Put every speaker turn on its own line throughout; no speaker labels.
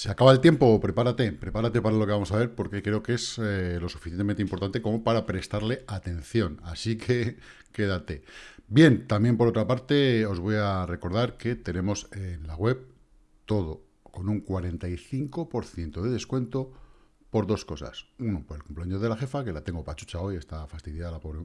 Se acaba el tiempo, prepárate, prepárate para lo que vamos a ver, porque creo que es eh, lo suficientemente importante como para prestarle atención. Así que quédate. Bien, también por otra parte, os voy a recordar que tenemos en la web todo con un 45% de descuento por dos cosas. Uno, por el cumpleaños de la jefa, que la tengo pachucha hoy, está fastidiada la pobre.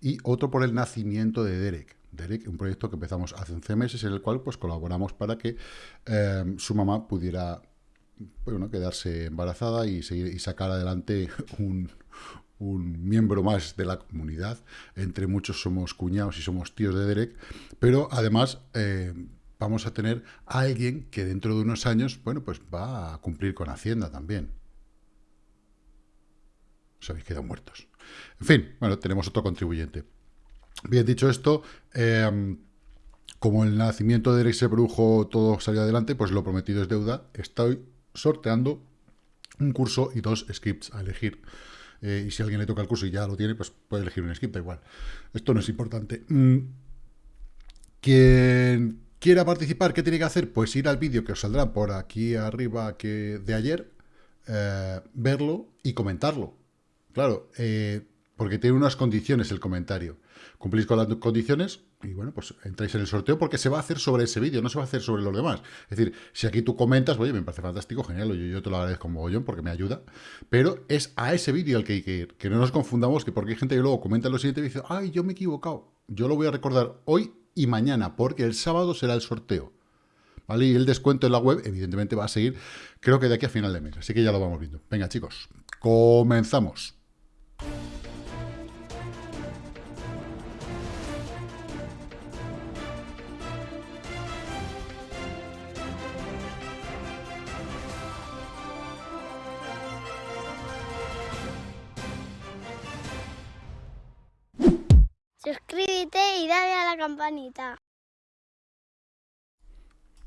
Y otro por el nacimiento de Derek. Derek, un proyecto que empezamos hace 11 meses, en el cual pues colaboramos para que eh, su mamá pudiera bueno, quedarse embarazada y, seguir, y sacar adelante un, miembro más de la comunidad. Entre muchos somos cuñados y somos tíos de Derek, pero además eh, vamos a tener a alguien que dentro de unos años, bueno, pues va a cumplir con Hacienda también. Os habéis quedado muertos. En fin, bueno, tenemos otro contribuyente. Bien dicho esto, em, como el nacimiento de Derek se produjo, todo salió adelante, pues lo prometido es deuda. Estoy sorteando un curso y dos scripts a elegir. Eh, y si a alguien le toca el curso y ya lo tiene, pues puede elegir un script, da igual. Esto no es importante. Mm, quien quiera participar, ¿qué tiene que hacer? Pues ir al vídeo que os saldrá por aquí arriba que de ayer, eh, verlo y comentarlo. Claro, eh, porque tiene unas condiciones el comentario. Cumplís con las condiciones y bueno, pues entráis en el sorteo porque se va a hacer sobre ese vídeo, no se va a hacer sobre los demás. Es decir, si aquí tú comentas, oye, me parece fantástico, genial, yo, te lo agradezco mogollón porque me ayuda, pero es a ese vídeo al que hay que ir, que no nos confundamos, que porque hay gente que luego comenta lo siguiente y dice, ay, yo me he equivocado. Yo lo voy a recordar hoy y mañana, porque el sábado será el sorteo. ¿Vale? Y el descuento en la web, evidentemente, va a seguir, creo que de aquí a final de mes. Así que ya lo vamos viendo. Venga, chicos, comenzamos.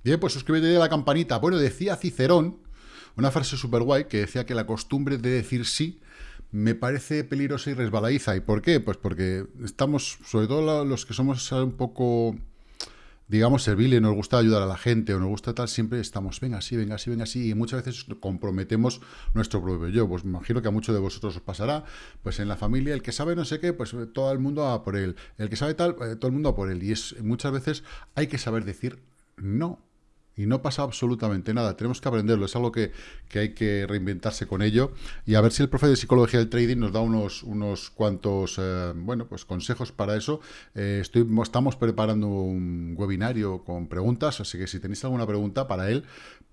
Bien, pues suscríbete a la campanita. Bueno, decía Cicerón, una frase súper guay, que decía que la costumbre de decir sí me parece peligrosa y resbaladiza. ¿Y por qué? Pues porque estamos, sobre todo los que somos un poco digamos, serviles, nos gusta ayudar a la gente o nos gusta tal, siempre estamos, venga así, venga así, venga así, y muchas veces comprometemos nuestro propio yo. Pues me imagino que a muchos de vosotros os pasará, pues en la familia, el que sabe no sé qué, pues todo el mundo va por él. El que sabe tal, eh, todo el mundo va por él. Y es muchas veces hay que saber decir no y no pasa absolutamente nada. Tenemos que aprenderlo, es algo que, hay que reinventarse con ello y a ver si el profe de Psicología del Trading nos da unos, unos cuantos eh, bueno, pues consejos para eso. Eh, estamos preparando un webinario con preguntas, así que si tenéis alguna pregunta para él,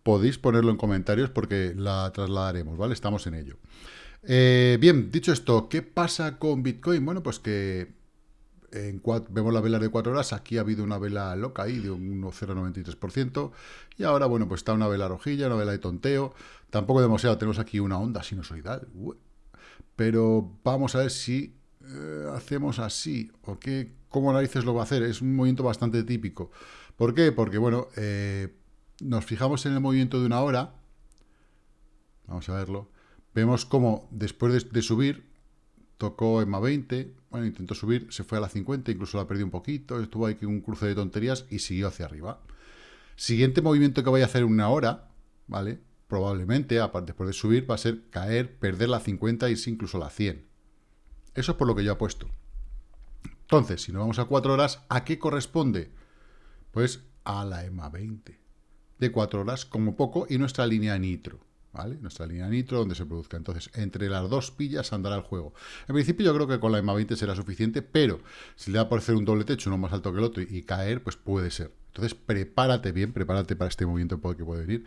podéis ponerlo en comentarios porque la trasladaremos, ¿vale? Estamos en ello. Eh, bien, dicho esto, ¿qué pasa con Bitcoin? Bueno, pues que en vemos la vela de 4 horas, aquí ha habido una vela loca ahí de un 1,093%, y ahora, bueno, pues está una vela rojilla, una vela de tonteo, tampoco demasiado, tenemos aquí una onda sinusoidal, pero vamos a ver si eh, hacemos así, o qué, cómo narices lo va a hacer, es un movimiento bastante típico. ¿Por qué? Porque, bueno, eh, nos fijamos en el movimiento de una hora, vamos a verlo, vemos cómo después de subir, tocó EMA 20, bueno, intentó subir, se fue a la 50, incluso la perdió un poquito, estuvo ahí un cruce de tonterías y siguió hacia arriba. Siguiente movimiento que vaya a hacer en una hora, ¿vale? Probablemente, después de subir, va a ser caer, perder la 50 y incluso la 100. Eso es por lo que yo apuesto. Entonces, si nos vamos a 4 horas, ¿a qué corresponde? Pues a la EMA 20. De 4 horas como poco y nuestra línea nitro. Nuestra línea nitro donde se produzca. Entonces, entre las dos pillas andará el juego. En principio yo creo que con la EMA 20 será suficiente, pero si le da por hacer un doble techo, uno más alto que el otro, y, caer, pues puede ser. Entonces, prepárate bien, prepárate para este movimiento que puede venir.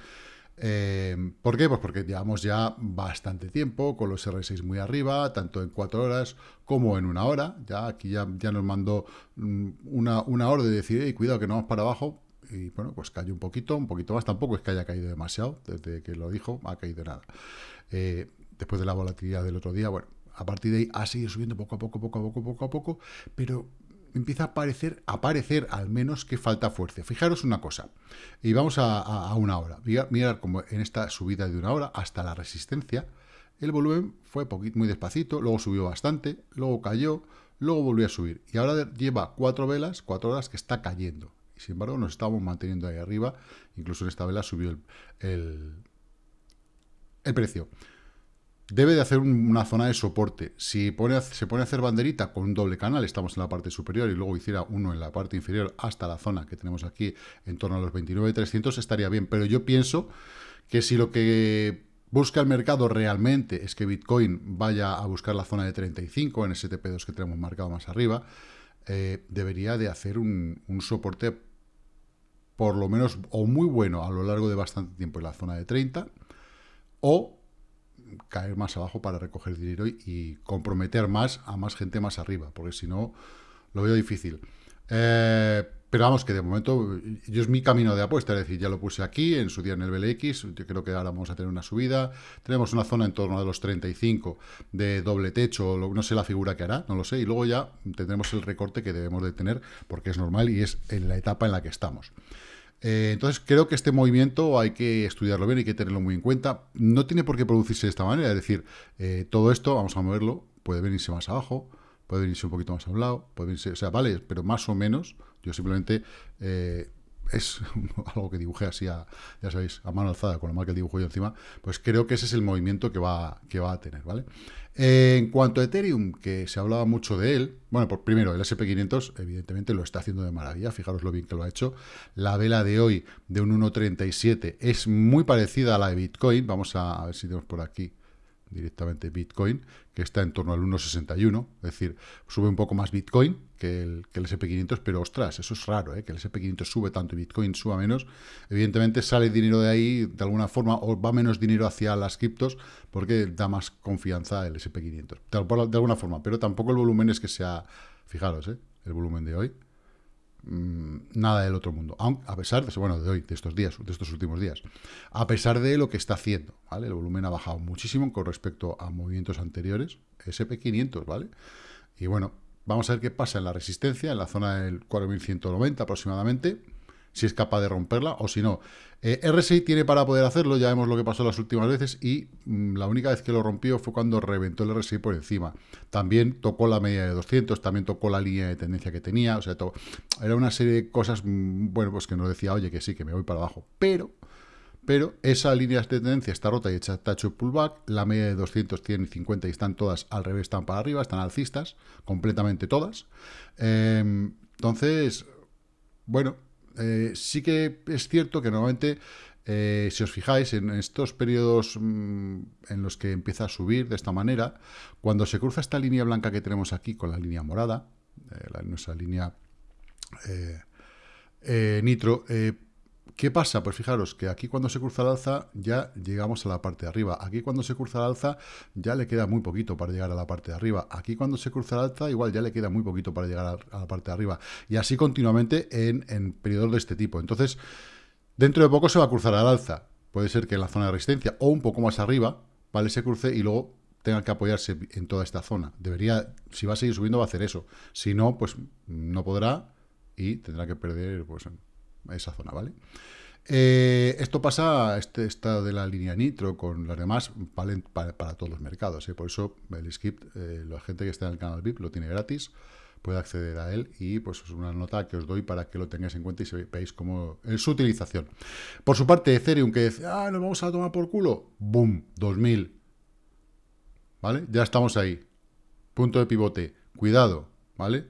Eh, ¿Por qué? Pues porque llevamos ya bastante tiempo con los R6 muy arriba, tanto en cuatro horas como en una hora. Ya aquí ya, ya nos mandó mm, una, una hora de decir, cuidado que no vamos para abajo y bueno, pues cayó un poquito, un poquito más, tampoco es que haya caído demasiado, desde que lo dijo, ha caído nada. Eh, después de la volatilidad del otro día, bueno, a partir de ahí ha seguido subiendo poco a poco, poco a poco, poco a poco, pero empieza a parecer, a parecer al menos que falta fuerza. Fijaros una cosa, y vamos a, una hora. Mirar como en esta subida de una hora hasta la resistencia, el volumen fue muy despacito, luego subió bastante, luego cayó, luego volvió a subir. Y ahora lleva cuatro velas, cuatro horas que está cayendo sin embargo nos estamos manteniendo ahí arriba, incluso en esta vela subió el, el precio. Debe de hacer una zona de soporte. Si pone, se pone a hacer banderita con un doble canal, estamos en la parte superior y luego hiciera uno en la parte inferior hasta la zona que tenemos aquí en torno a los 29.300, estaría bien. Pero yo pienso que si lo que busca el mercado realmente es que Bitcoin vaya a buscar la zona de 35 en ese TP2 que tenemos marcado más arriba, eh, debería de hacer un, un soporte por lo menos o muy bueno a lo largo de bastante tiempo en la zona de 30 o caer más abajo para recoger dinero y, comprometer más a más gente más arriba, porque si no, lo veo difícil. Eh, pero vamos, que de momento yo es mi camino de apuesta, es decir, ya lo puse aquí, en su día en el BLX, yo creo que ahora vamos a tener una subida, tenemos una zona en torno a los 35 de doble techo, no sé la figura que hará, no lo sé, y luego ya tendremos el recorte que debemos de tener, porque es normal y es en la etapa en la que estamos. Eh, entonces, creo que este movimiento hay que estudiarlo bien, hay que tenerlo muy en cuenta. No tiene por qué producirse de esta manera, es decir, eh, todo esto, vamos a moverlo, puede venirse más abajo, puede venirse un poquito más a un lado, puede venirse, o sea, vale, pero más o menos, yo simplemente eh, es algo que dibujé así, a, ya sabéis, a mano alzada, con lo mal que dibujo yo encima, pues creo que ese es el movimiento que va, que va a tener, ¿vale? Eh, en cuanto a Ethereum, que se hablaba mucho de él, bueno, por primero, el SP500 evidentemente lo está haciendo de maravilla, fijaros lo bien que lo ha hecho. La vela de hoy de un 1.37 es muy parecida a la de Bitcoin, vamos a ver si tenemos por aquí directamente Bitcoin, que está en torno al 1,61, es decir, sube un poco más Bitcoin que el, que el SP500, pero ostras, eso es raro, ¿eh? que el SP500 sube tanto y Bitcoin suba menos. Evidentemente sale dinero de ahí de alguna forma, o va menos dinero hacia las criptos, porque da más confianza el SP500, de, alguna forma, pero tampoco el volumen es que sea, fijaros, ¿eh? el volumen de hoy, nada del otro mundo. a pesar de, bueno, de hoy, de estos días, de estos últimos días. A pesar de lo que está haciendo, ¿vale? El volumen ha bajado muchísimo con respecto a movimientos anteriores, SP500, ¿vale? Y bueno, vamos a ver qué pasa en la resistencia, en la zona del 4190 aproximadamente si es capaz de romperla o si no. Eh, RSI tiene para poder hacerlo, ya vemos lo que pasó las últimas veces y mm, la única vez que lo rompió fue cuando reventó el RSI por encima. También tocó la media de 200, también tocó la línea de tendencia que tenía, o sea, era una serie de cosas, mm, bueno, pues que nos decía, oye, que sí, que me voy para abajo, pero... Pero esa línea de tendencia está rota y hecha tacho pullback. La media de 200, 100 y 50 y están todas al revés, están para arriba, están alcistas, completamente todas. Em, entonces, bueno, eh, sí que es cierto que normalmente, eh, si os fijáis, en estos periodos mm, en los que empieza a subir de esta manera, cuando se cruza esta línea blanca que tenemos aquí con la línea morada, eh, nuestra línea nitro, ¿Qué pasa? Pues fijaros que aquí cuando se cruza el alza ya llegamos a la parte de arriba. Aquí cuando se cruza el alza ya le queda muy poquito para llegar a la parte de arriba. Aquí cuando se cruza el alza igual ya le queda muy poquito para llegar a, la parte de arriba. Y así continuamente en, en periodos de este tipo. Entonces, dentro de poco se va a cruzar al alza. Puede ser que en la zona de resistencia o un poco más arriba, ¿vale? Se cruce y luego tenga que apoyarse en toda esta zona. Debería, si va a seguir subiendo, va a hacer eso. Si no, pues no podrá y tendrá que perder pues, esa zona, ¿vale? Eh, esto pasa, este estado de la línea Nitro con las demás, valen para, todos los mercados. ¿eh? Por eso el skip, eh, la gente que está en el canal VIP lo tiene gratis, puede acceder a él y pues es una nota que os doy para que lo tengáis en cuenta y veáis cómo es su utilización. Por su parte, Ethereum que dice, ah, nos vamos a tomar por culo, boom, 2000. ¿Vale? Ya estamos ahí. Punto de pivote. Cuidado, ¿vale?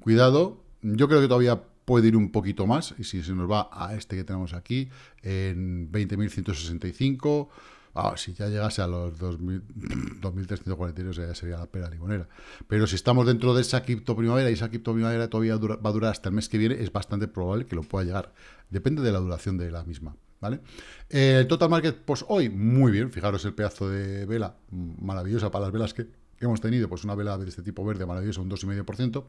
Cuidado. Yo creo que todavía puede ir un poquito más, y si se nos va a este que tenemos aquí, en 20.165, ah, si ya llegase a los 2.342 ya sería la pera limonera. Pero si estamos dentro de esa cripto primavera y esa cripto primavera todavía va a durar hasta el mes que viene, es bastante probable que lo pueda llegar. Depende de la duración de la misma. ¿Vale? El total market, pues hoy, muy bien, fijaros el pedazo de vela maravillosa para las velas que hemos tenido, pues una vela de este tipo verde maravillosa, un 2,5%.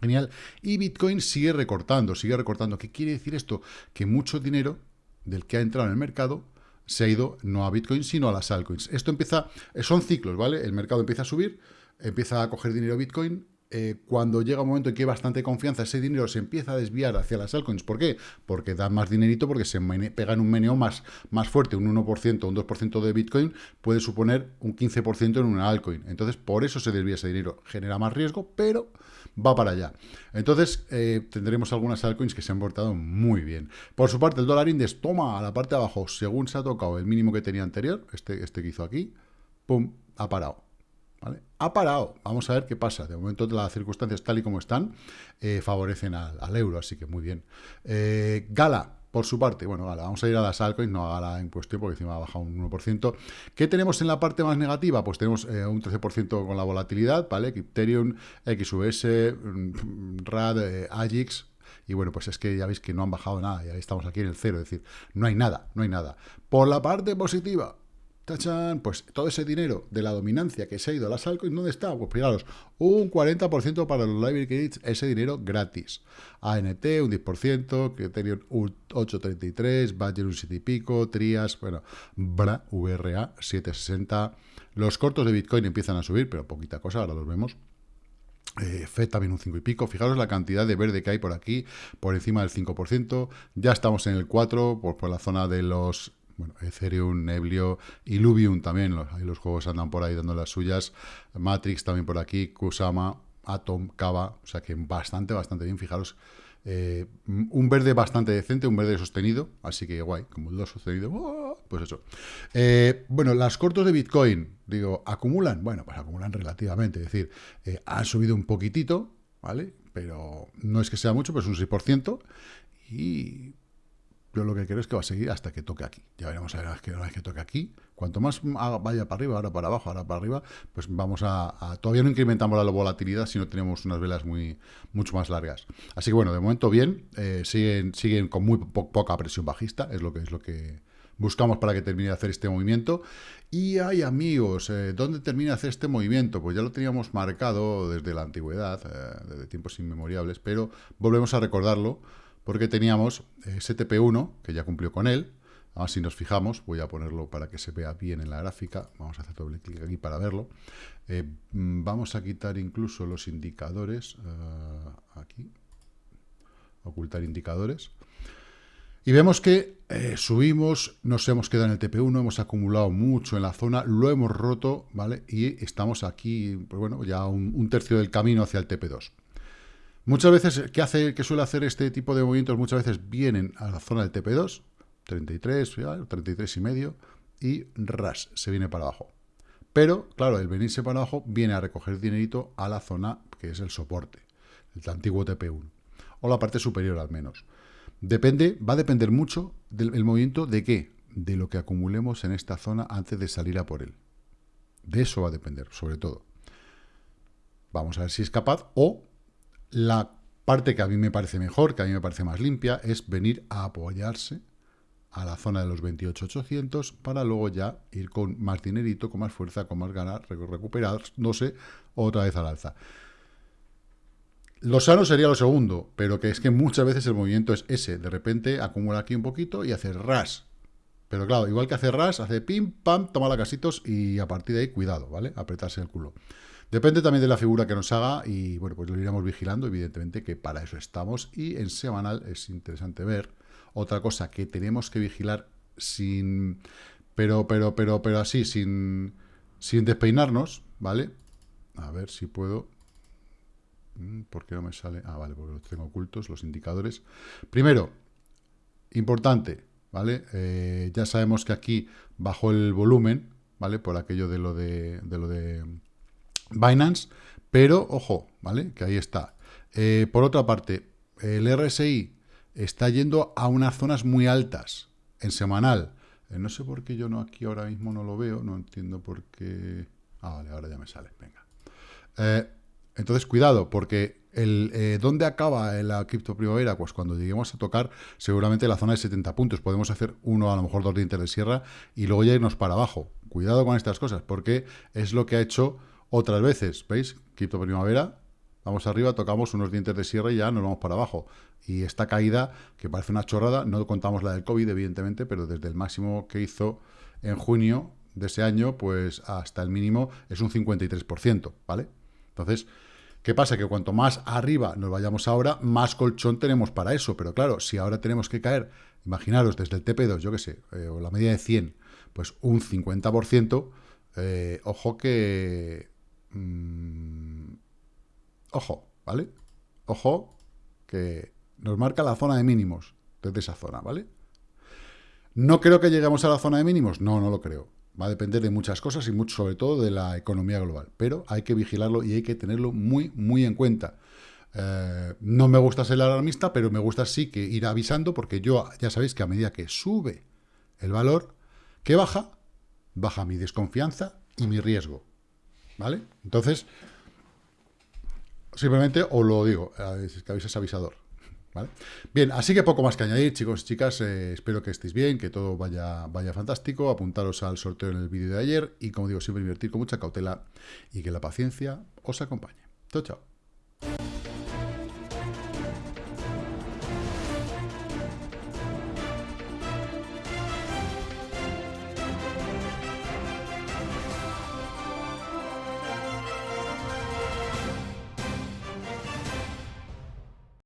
Genial. Y Bitcoin sigue recortando, sigue recortando. ¿Qué quiere decir esto? Que mucho dinero del que ha entrado en el mercado se ha ido no a Bitcoin, sino a las altcoins. Esto empieza, son ciclos, ¿vale? El mercado empieza a subir, empieza a coger dinero Bitcoin, eh, cuando llega un momento en que hay bastante confianza, ese dinero se empieza a desviar hacia las altcoins. ¿Por qué? Porque da más dinerito, porque se pega en un meneo más, más fuerte, un 1%, un 2% de Bitcoin puede suponer un 15% en una altcoin. Entonces, por eso se desvía ese dinero. Genera más riesgo, pero va para allá. Entonces, eh, tendremos algunas altcoins que se han portado muy bien. Por su parte, el dólar index toma a la parte de abajo, según se ha tocado el mínimo que tenía anterior, este, este que hizo aquí, pum, ha parado. Ha parado. Vamos a ver qué pasa. De momento las circunstancias tal y como están eh, favorecen al, euro, así que muy bien. Eh, Gala, por su parte, bueno, vamos a ir a las altcoins, no a Gala en cuestión, porque encima ha bajado un 1%. ¿Qué tenemos en la parte más negativa? Pues tenemos eh, un 13% con la volatilidad, ¿vale? Ethereum, XUS, mm, RAD, AGIX, y bueno, pues es que ya veis que no han bajado nada, ya estamos aquí en el cero, es decir, no hay nada, no hay nada. Por la parte positiva, ¡Tachan! Pues todo ese dinero de la dominancia que se ha ido a las altcoins, ¿dónde está? Pues fijaros, un 40% para los library credits, ese dinero gratis. ANT un 10%, Criterion un 8.33, Badger un 7 y pico, Trias, bueno, BRA, VRA 7.60. Los cortos de Bitcoin empiezan a subir, pero poquita cosa, ahora los vemos. Eh, FED también un 5 y pico. Fijaros la cantidad de verde que hay por aquí, por encima del 5%. Ya estamos en el 4, por, por la zona de los bueno, Ethereum, Neblio, Illuvium también, los, los juegos andan por ahí dando las suyas, Matrix también por aquí, Kusama, Atom, Kava, o sea que bastante, bastante bien, fijaros, eh, un verde bastante decente, un verde sostenido, así que guay, como el 2 sostenido, ¡oh! pues eso. Eh, bueno, las cortos de Bitcoin, digo, ¿acumulan? Bueno, pues acumulan relativamente, es decir, eh, han subido un poquitito, ¿vale? Pero no es que sea mucho, pero es un 6%, y yo lo que creo es que va a seguir hasta que toque aquí. Ya veremos a ver que una vez que toque aquí. Cuanto más vaya para arriba, ahora para abajo, ahora para arriba, pues vamos a, todavía no incrementamos la volatilidad si no tenemos unas velas muy mucho más largas. Así que bueno, de momento bien, eh, siguen, siguen con muy poca presión bajista, es lo que es lo que buscamos para que termine de hacer este movimiento. Y hay amigos, eh, ¿dónde termina de hacer este movimiento? Pues ya lo teníamos marcado desde la antigüedad, eh, desde tiempos inmemoriales, pero volvemos a recordarlo porque teníamos eh, STP1, que ya cumplió con él. Ahora si nos fijamos, voy a ponerlo para que se vea bien en la gráfica. Vamos a hacer doble clic aquí para verlo. Eh, mm, vamos a quitar incluso los indicadores. Eh, aquí. Ocultar indicadores. Y vemos que subimos, nos hemos quedado en el TP1, hemos acumulado mucho en la zona, lo hemos roto, ¿vale? Y estamos aquí, pues bueno, ya un tercio del camino hacia el TP2. Muchas veces, ¿qué, hace, qué suele hacer este tipo de movimientos? Muchas veces vienen a la zona del TP2, 33, 33 y medio, y ras, se viene para abajo. Pero, claro, el venirse para abajo viene a recoger dinerito a la zona que es el soporte, el antiguo TP1, o la parte superior al menos. Depende, va a depender mucho del movimiento de qué, de lo que acumulemos en esta zona antes de salir a por él. De eso va a depender, sobre todo. Vamos a ver si es capaz o la parte que a mí me parece mejor, que a mí me parece más limpia, es venir a apoyarse a la zona de los 28.800 para luego ya ir con más dinerito, con más fuerza, con más ganas, recuperándose otra vez al alza. Lo sano sería lo segundo, pero que es que muchas veces el movimiento es ese. De repente acumula aquí un poquito y hace ras. Pero claro, igual que hace ras, hace pim, pam, toma la casitos y a partir de ahí, cuidado, ¿vale? Apretarse el culo. Depende también de la figura que nos haga y bueno, pues lo iremos vigilando, evidentemente que para eso estamos y en semanal es interesante ver. Otra cosa que tenemos que vigilar sin, pero, pero, pero, pero así, sin, sin despeinarnos, ¿vale? A ver si puedo... Mm, ¿Por qué no me sale? Ah, vale, porque los tengo ocultos, los indicadores. Primero, importante, ¿vale? Eh, ya sabemos que aquí bajó el volumen, ¿vale? Por aquello de lo de, de lo de Binance, pero ojo, ¿vale? Que ahí está. Eh, por otra parte, el RSI está yendo a unas zonas muy altas en semanal. Eh, no sé por qué yo no aquí ahora mismo no lo veo, no entiendo por qué... Ah, vale, ahora ya me sale, venga. Eh, entonces, cuidado, porque el, ¿dónde acaba la cripto primavera? Pues cuando lleguemos a tocar seguramente la zona de 70 puntos. Podemos hacer uno, a lo mejor dos dientes de sierra y luego ya irnos para abajo. Cuidado con estas cosas, porque es lo que ha hecho otras veces, ¿veis? Cripto primavera, vamos arriba, tocamos unos dientes de sierra y ya nos vamos para abajo. Y esta caída, que parece una chorrada, no contamos la del COVID, evidentemente, pero desde el máximo que hizo en junio de ese año, pues hasta el mínimo es un 53%, ¿vale? Entonces, ¿Qué pasa? Que cuanto más arriba nos vayamos ahora, más colchón tenemos para eso. Pero claro, si ahora tenemos que caer, imaginaros, desde el TP2, yo qué sé, eh, o la media de 100, pues un 50%, eh, ojo que... Mm, ojo, ¿vale? Ojo que nos marca la zona de mínimos desde esa zona, ¿vale? ¿No creo que lleguemos a la zona de mínimos? No, no lo creo. Va a depender de muchas cosas y mucho, sobre todo de la economía global. Pero hay que vigilarlo y hay que tenerlo muy, muy en cuenta. Eh, no me gusta ser alarmista, pero me gusta sí que ir avisando, porque yo ya sabéis que a medida que sube el valor, que baja, baja mi desconfianza y mi riesgo. ¿Vale? Entonces, simplemente os lo digo, que habéis avisador. Bien, así que poco más que añadir, chicos y chicas. Eh, espero que estéis bien, que todo vaya, vaya fantástico. Apuntaros al sorteo en el vídeo de ayer y, como digo, siempre invertir con mucha cautela y que la paciencia os acompañe. Chao, chao.